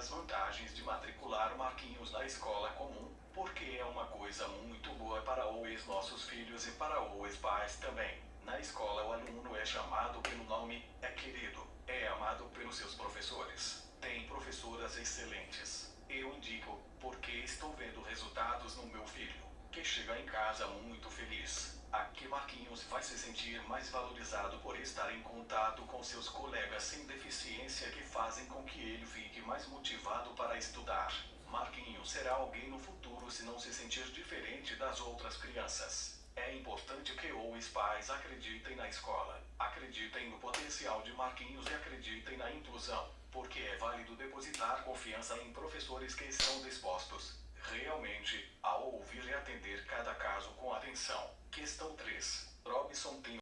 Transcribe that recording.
das vantagens de matricular Marquinhos na escola comum, porque é uma coisa muito boa para os nossos filhos e para os pais também. Na escola o aluno é chamado pelo nome, é querido, é amado pelos seus professores. Tem professoras excelentes. Eu indico, porque estou vendo resultados no meu filho, que chega em casa muito feliz. Aqui Marquinhos vai se sentir mais valorizado por estar em contato com seus colegas sem deficiência que fazem com que ele fique mais motivado para estudar. Marquinhos será alguém no futuro se não se sentir diferente das outras crianças. É importante que os pais acreditem na escola, acreditem no potencial de Marquinhos e acreditem na inclusão, porque é válido depositar confiança em professores que estão dispostos, realmente, a ouvir e atender cada caso com atenção. Questão 3. Robson tem